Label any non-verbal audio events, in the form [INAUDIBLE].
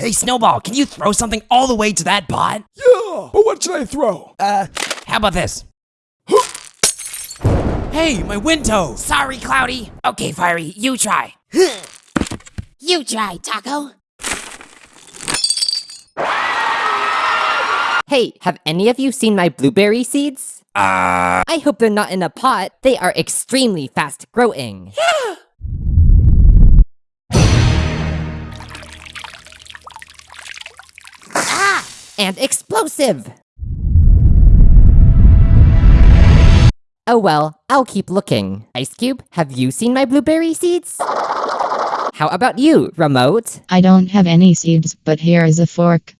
Hey, Snowball, can you throw something all the way to that pot? Yeah, but what should I throw? Uh, how about this? [GASPS] hey, my wind toe! Sorry, Cloudy. Okay, Firey, you try. [LAUGHS] You try, Taco. Hey, have any of you seen my blueberry seeds? Uh, I hope they're not in a pot. They are extremely fast growing. ah! [GASPS] [LAUGHS] And explosive! Oh well, I'll keep looking. Ice Cube, have you seen my blueberry seeds? How about you, Remote? I don't have any seeds, but here is a fork.